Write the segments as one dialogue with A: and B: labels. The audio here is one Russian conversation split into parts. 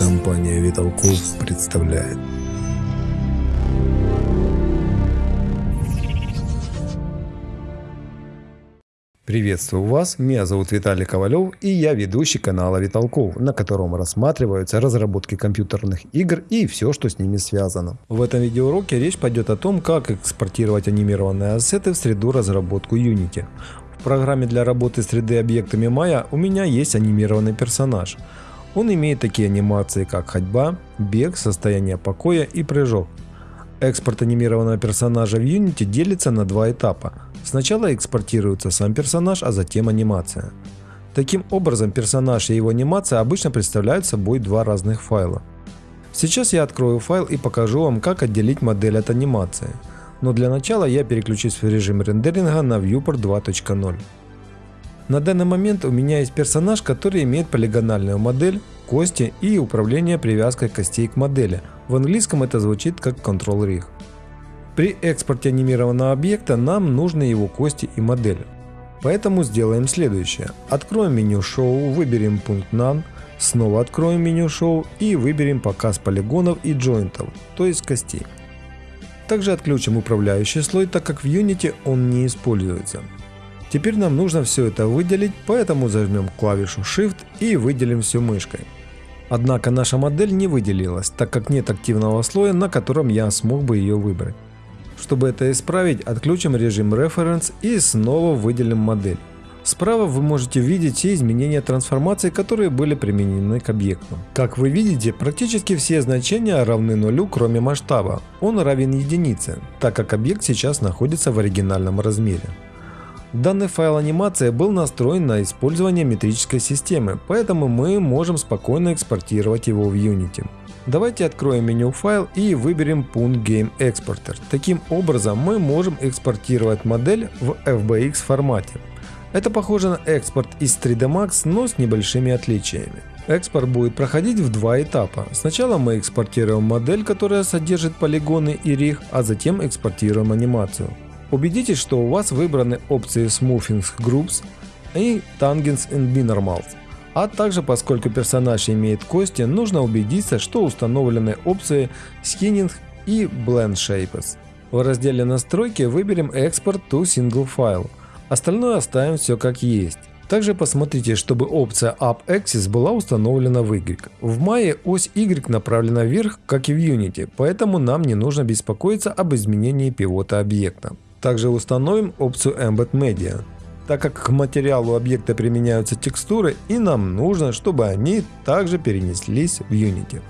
A: Компания Виталков представляет. Приветствую вас, меня зовут Виталий Ковалев и я ведущий канала Виталков, на котором рассматриваются разработки компьютерных игр и все, что с ними связано. В этом видеоуроке речь пойдет о том, как экспортировать анимированные ассеты в среду разработку Unity. В программе для работы с 3D объектами Maya у меня есть анимированный персонаж. Он имеет такие анимации, как ходьба, бег, состояние покоя и прыжок. Экспорт анимированного персонажа в Unity делится на два этапа. Сначала экспортируется сам персонаж, а затем анимация. Таким образом, персонаж и его анимация обычно представляют собой два разных файла. Сейчас я открою файл и покажу вам, как отделить модель от анимации. Но для начала я переключусь в режим рендеринга на Viewport 2.0. На данный момент у меня есть персонаж, который имеет полигональную модель, кости и управление привязкой костей к модели. В английском это звучит как Control Rig. При экспорте анимированного объекта нам нужны его кости и модель. Поэтому сделаем следующее. Откроем меню Show, выберем пункт None, снова откроем меню Show и выберем показ полигонов и джойнтов, то есть костей. Также отключим управляющий слой, так как в Unity он не используется. Теперь нам нужно все это выделить, поэтому зажмем клавишу Shift и выделим все мышкой. Однако наша модель не выделилась, так как нет активного слоя, на котором я смог бы ее выбрать. Чтобы это исправить, отключим режим Reference и снова выделим модель. Справа вы можете видеть все изменения трансформации, которые были применены к объекту. Как вы видите, практически все значения равны нулю, кроме масштаба. Он равен единице, так как объект сейчас находится в оригинальном размере. Данный файл анимации был настроен на использование метрической системы, поэтому мы можем спокойно экспортировать его в Unity. Давайте откроем меню файл и выберем пункт Game Exporter. Таким образом мы можем экспортировать модель в FBX формате. Это похоже на экспорт из 3D Max, но с небольшими отличиями. Экспорт будет проходить в два этапа. Сначала мы экспортируем модель, которая содержит полигоны и риг, а затем экспортируем анимацию. Убедитесь, что у вас выбраны опции Smoothing Groups и Tangents and Binormals. А также, поскольку персонаж имеет кости, нужно убедиться, что установлены опции Skinning и Blend Shapes. В разделе настройки выберем Export to Single File. Остальное оставим все как есть. Также посмотрите, чтобы опция Up Axis была установлена в Y. В Maya ось Y направлена вверх, как и в Unity, поэтому нам не нужно беспокоиться об изменении пивота объекта. Также установим опцию Embed Media, так как к материалу объекта применяются текстуры и нам нужно, чтобы они также перенеслись в Unity.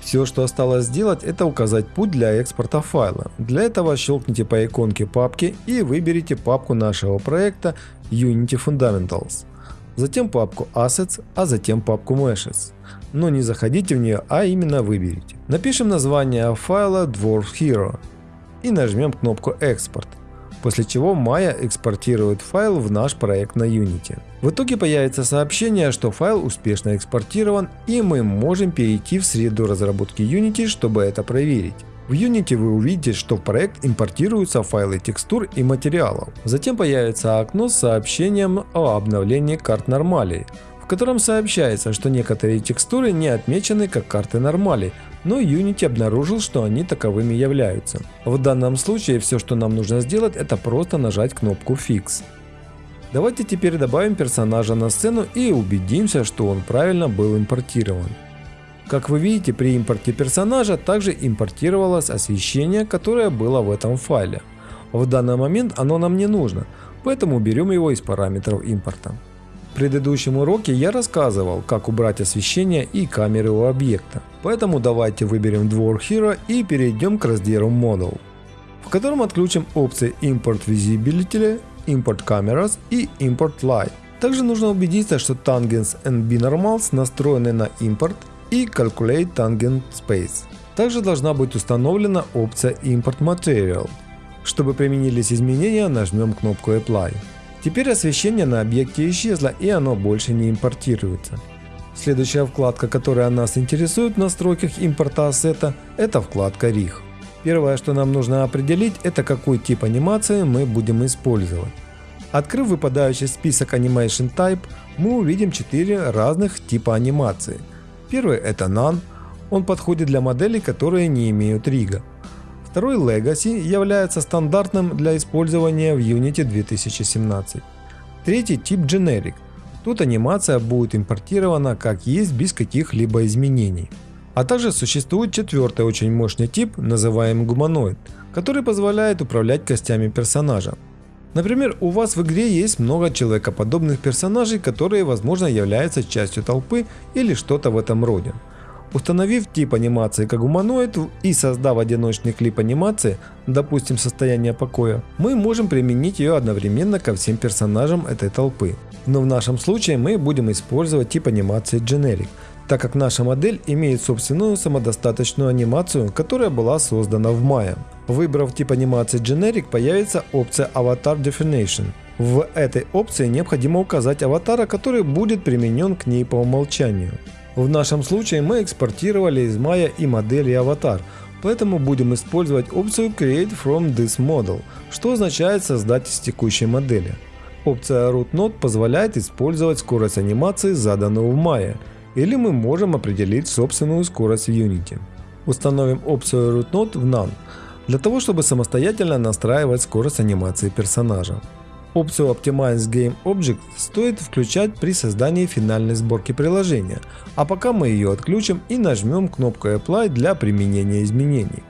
A: Все, что осталось сделать, это указать путь для экспорта файла. Для этого щелкните по иконке папки и выберите папку нашего проекта Unity Fundamentals. Затем папку Assets, а затем папку Meshes. Но не заходите в нее, а именно выберите. Напишем название файла Dwarf Hero и нажмем кнопку «Экспорт», после чего Maya экспортирует файл в наш проект на Unity. В итоге появится сообщение, что файл успешно экспортирован и мы можем перейти в среду разработки Unity, чтобы это проверить. В Unity вы увидите, что в проект импортируются файлы текстур и материалов. Затем появится окно с сообщением о обновлении карт нормалей, в котором сообщается, что некоторые текстуры не отмечены как карты нормалей, но Unity обнаружил, что они таковыми являются. В данном случае все, что нам нужно сделать, это просто нажать кнопку Fix. Давайте теперь добавим персонажа на сцену и убедимся, что он правильно был импортирован. Как вы видите, при импорте персонажа также импортировалось освещение, которое было в этом файле. В данный момент оно нам не нужно, поэтому берем его из параметров импорта. В предыдущем уроке я рассказывал, как убрать освещение и камеры у объекта. Поэтому давайте выберем Dwarf Hero и перейдем к разделу Model, в котором отключим опции Import Visibility, Import Cameras и Import Light. Также нужно убедиться, что Tangents and Binormals настроены на импорт и Calculate Tangent Space. Также должна быть установлена опция Import Material. Чтобы применились изменения, нажмем кнопку Apply. Теперь освещение на объекте исчезло и оно больше не импортируется. Следующая вкладка, которая нас интересует в настройках импорта ассета, это вкладка RIG. Первое, что нам нужно определить, это какой тип анимации мы будем использовать. Открыв выпадающий список Animation Type, мы увидим 4 разных типа анимации. Первый это None, он подходит для моделей, которые не имеют рига. Второй Legacy является стандартным для использования в Unity 2017. Третий тип Generic. Тут анимация будет импортирована как есть без каких-либо изменений. А также существует четвертый очень мощный тип, называемый гуманоид, который позволяет управлять костями персонажа. Например, у вас в игре есть много человекоподобных персонажей, которые возможно являются частью толпы или что-то в этом роде. Установив тип анимации как гуманоид и создав одиночный клип анимации, допустим состояние покоя, мы можем применить ее одновременно ко всем персонажам этой толпы. Но в нашем случае мы будем использовать тип анимации Generic, так как наша модель имеет собственную самодостаточную анимацию, которая была создана в мае. Выбрав тип анимации Generic, появится опция Avatar Definition. В этой опции необходимо указать аватара, который будет применен к ней по умолчанию. В нашем случае мы экспортировали из Maya и модели аватар, поэтому будем использовать опцию Create from this model, что означает создать из текущей модели. Опция Root Node позволяет использовать скорость анимации, заданную в Maya, или мы можем определить собственную скорость в Unity. Установим опцию Root Node в None, для того чтобы самостоятельно настраивать скорость анимации персонажа. Опцию Optimize Game Object стоит включать при создании финальной сборки приложения, а пока мы ее отключим и нажмем кнопку Apply для применения изменений.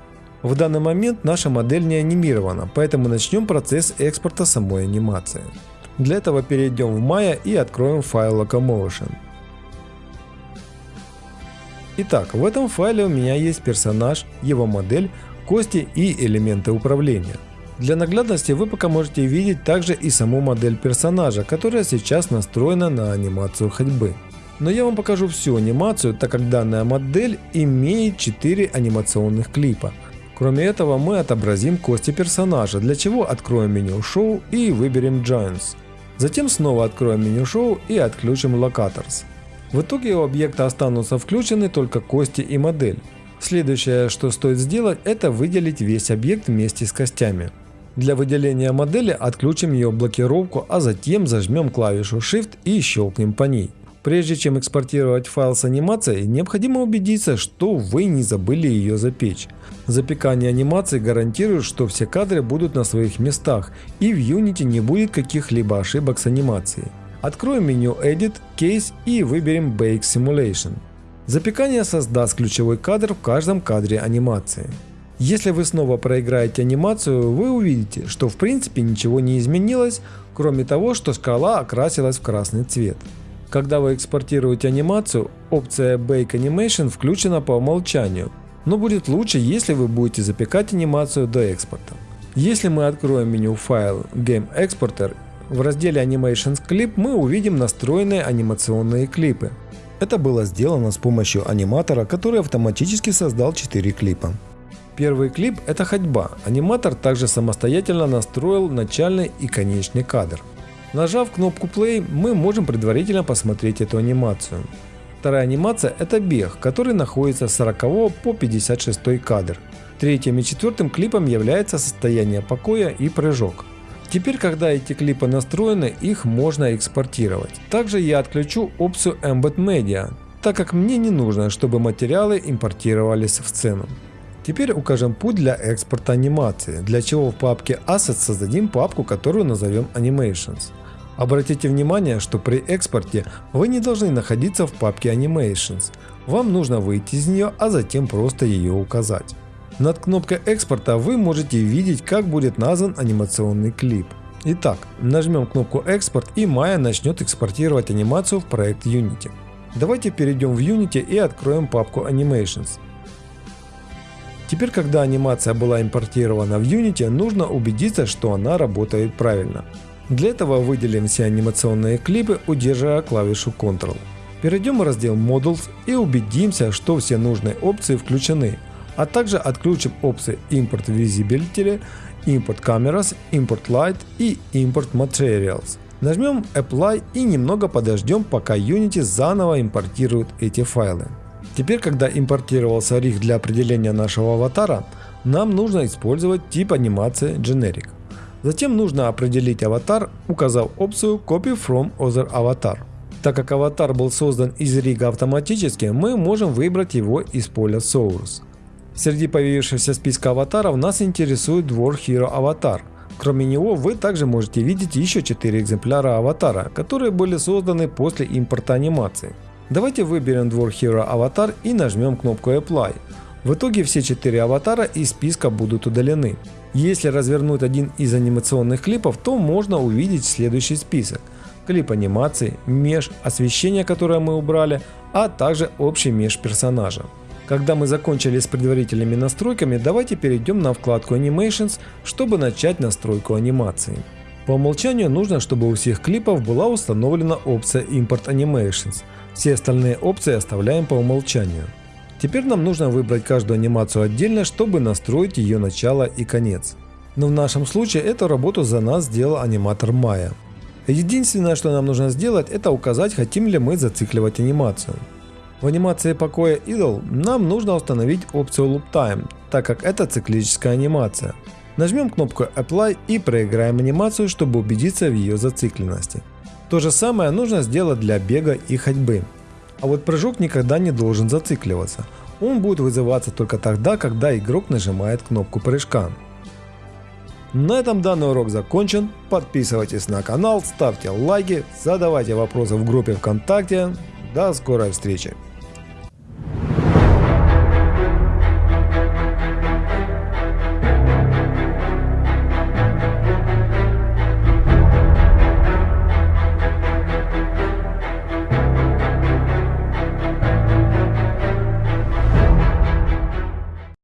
A: В данный момент наша модель не анимирована, поэтому начнем процесс экспорта самой анимации. Для этого перейдем в Maya и откроем файл Locomotion. Итак, в этом файле у меня есть персонаж, его модель, кости и элементы управления. Для наглядности вы пока можете видеть также и саму модель персонажа, которая сейчас настроена на анимацию ходьбы. Но я вам покажу всю анимацию, так как данная модель имеет 4 анимационных клипа. Кроме этого мы отобразим кости персонажа, для чего откроем меню Show и выберем Giants. Затем снова откроем меню Show и отключим Locators. В итоге у объекта останутся включены только кости и модель. Следующее, что стоит сделать, это выделить весь объект вместе с костями. Для выделения модели отключим ее блокировку, а затем зажмем клавишу Shift и щелкнем по ней. Прежде чем экспортировать файл с анимацией, необходимо убедиться, что вы не забыли ее запечь. Запекание анимации гарантирует, что все кадры будут на своих местах и в Unity не будет каких-либо ошибок с анимацией. Откроем меню Edit, Case и выберем Bake Simulation. Запекание создаст ключевой кадр в каждом кадре анимации. Если вы снова проиграете анимацию, вы увидите, что в принципе ничего не изменилось, кроме того, что шкала окрасилась в красный цвет. Когда вы экспортируете анимацию, опция Bake Animation включена по умолчанию, но будет лучше, если вы будете запекать анимацию до экспорта. Если мы откроем меню файл Game Exporter, в разделе Animations Clip мы увидим настроенные анимационные клипы. Это было сделано с помощью аниматора, который автоматически создал 4 клипа. Первый клип – это ходьба. Аниматор также самостоятельно настроил начальный и конечный кадр. Нажав кнопку Play, мы можем предварительно посмотреть эту анимацию. Вторая анимация – это бег, который находится с 40 по 56 кадр. Третьим и четвертым клипом является состояние покоя и прыжок. Теперь, когда эти клипы настроены, их можно экспортировать. Также я отключу опцию Embed Media, так как мне не нужно, чтобы материалы импортировались в сцену. Теперь укажем путь для экспорта анимации, для чего в папке Assets создадим папку, которую назовем Animations. Обратите внимание, что при экспорте вы не должны находиться в папке Animations. Вам нужно выйти из нее, а затем просто ее указать. Над кнопкой экспорта вы можете видеть, как будет назван анимационный клип. Итак, нажмем кнопку экспорт и Maya начнет экспортировать анимацию в проект Unity. Давайте перейдем в Unity и откроем папку Animations. Теперь, когда анимация была импортирована в Unity, нужно убедиться, что она работает правильно. Для этого выделим все анимационные клипы, удерживая клавишу Ctrl. Перейдем в раздел Models и убедимся, что все нужные опции включены, а также отключим опции Import Visibility, Import Cameras, Import Light и Import Materials. Нажмем Apply и немного подождем, пока Unity заново импортирует эти файлы. Теперь, когда импортировался риг для определения нашего аватара, нам нужно использовать тип анимации Generic. Затем нужно определить аватар, указав опцию Copy from Other Avatar. Так как аватар был создан из рига автоматически, мы можем выбрать его из поля Source. Среди появившегося списка аватаров нас интересует Dwarf Hero аватар. Кроме него вы также можете видеть еще 4 экземпляра аватара, которые были созданы после импорта анимации. Давайте выберем Dwarf Hero аватар и нажмем кнопку Apply. В итоге все 4 аватара из списка будут удалены. Если развернуть один из анимационных клипов, то можно увидеть следующий список. Клип анимации, меж, освещение, которое мы убрали, а также общий меж персонажа. Когда мы закончили с предварительными настройками, давайте перейдем на вкладку Animations, чтобы начать настройку анимации. По умолчанию нужно, чтобы у всех клипов была установлена опция Import Animations. Все остальные опции оставляем по умолчанию. Теперь нам нужно выбрать каждую анимацию отдельно, чтобы настроить ее начало и конец. Но в нашем случае эту работу за нас сделал аниматор Maya. Единственное, что нам нужно сделать, это указать, хотим ли мы зацикливать анимацию. В анимации покоя Idle нам нужно установить опцию Loop Time, так как это циклическая анимация. Нажмем кнопку Apply и проиграем анимацию, чтобы убедиться в ее зацикленности. То же самое нужно сделать для бега и ходьбы. А вот прыжок никогда не должен зацикливаться. Он будет вызываться только тогда, когда игрок нажимает кнопку прыжка. На этом данный урок закончен. Подписывайтесь на канал, ставьте лайки, задавайте вопросы в группе ВКонтакте. До скорой встречи!